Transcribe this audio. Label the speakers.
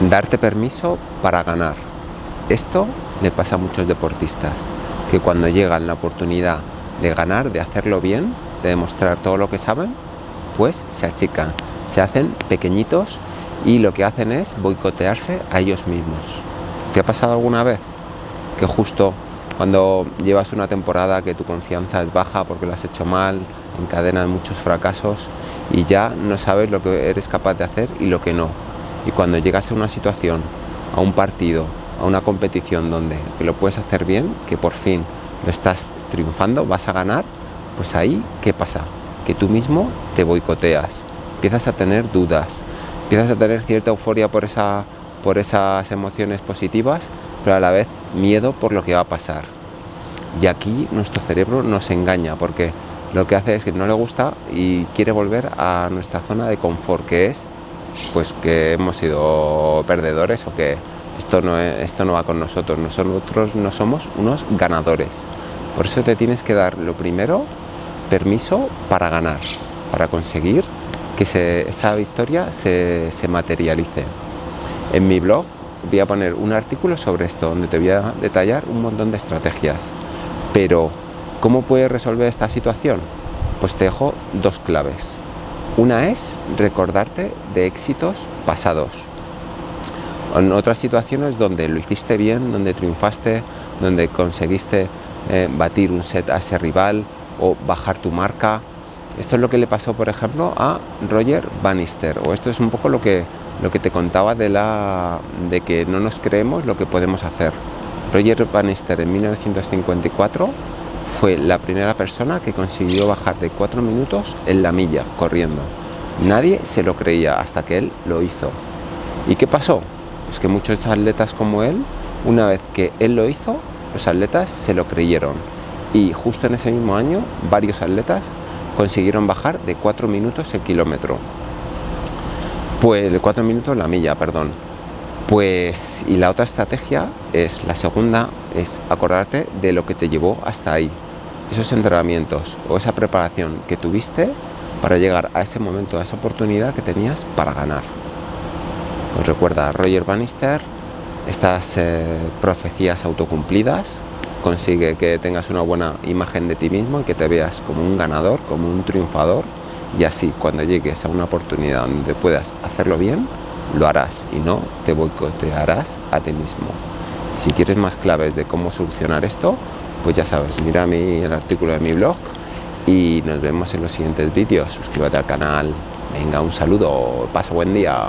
Speaker 1: Darte permiso para ganar. Esto le pasa a muchos deportistas, que cuando llegan la oportunidad de ganar, de hacerlo bien, de demostrar todo lo que saben, pues se achican, se hacen pequeñitos y lo que hacen es boicotearse a ellos mismos. ¿Te ha pasado alguna vez que justo cuando llevas una temporada que tu confianza es baja porque lo has hecho mal, encadenas muchos fracasos y ya no sabes lo que eres capaz de hacer y lo que no. Y cuando llegas a una situación, a un partido, a una competición donde lo puedes hacer bien, que por fin lo estás triunfando, vas a ganar, pues ahí, ¿qué pasa? Que tú mismo te boicoteas, empiezas a tener dudas, empiezas a tener cierta euforia por, esa, por esas emociones positivas, pero a la vez miedo por lo que va a pasar. Y aquí nuestro cerebro nos engaña porque lo que hace es que no le gusta y quiere volver a nuestra zona de confort, que es pues que hemos sido perdedores o que esto no, esto no va con nosotros, nosotros no somos unos ganadores. Por eso te tienes que dar lo primero, permiso para ganar, para conseguir que esa victoria se, se materialice. En mi blog voy a poner un artículo sobre esto, donde te voy a detallar un montón de estrategias. Pero, ¿cómo puedes resolver esta situación? Pues te dejo dos claves. Una es recordarte de éxitos pasados. En otras situaciones donde lo hiciste bien, donde triunfaste, donde conseguiste eh, batir un set a ese rival o bajar tu marca. Esto es lo que le pasó, por ejemplo, a Roger Bannister, o esto es un poco lo que, lo que te contaba de, la, de que no nos creemos lo que podemos hacer. Roger Bannister en 1954 fue la primera persona que consiguió bajar de 4 minutos en la milla corriendo. Nadie se lo creía hasta que él lo hizo. ¿Y qué pasó? Pues que muchos atletas como él, una vez que él lo hizo, los atletas se lo creyeron. Y justo en ese mismo año, varios atletas consiguieron bajar de 4 minutos el kilómetro. Pues de 4 minutos la milla, perdón. Pues y la otra estrategia es la segunda es acordarte de lo que te llevó hasta ahí. Esos entrenamientos o esa preparación que tuviste para llegar a ese momento, a esa oportunidad que tenías para ganar. Pues recuerda, Roger Bannister, estas eh, profecías autocumplidas, consigue que tengas una buena imagen de ti mismo y que te veas como un ganador, como un triunfador y así cuando llegues a una oportunidad donde puedas hacerlo bien, lo harás y no te boicotearás a ti mismo. Si quieres más claves de cómo solucionar esto, pues ya sabes, mira mi, el artículo de mi blog y nos vemos en los siguientes vídeos. Suscríbete al canal. Venga, un saludo, pasa buen día.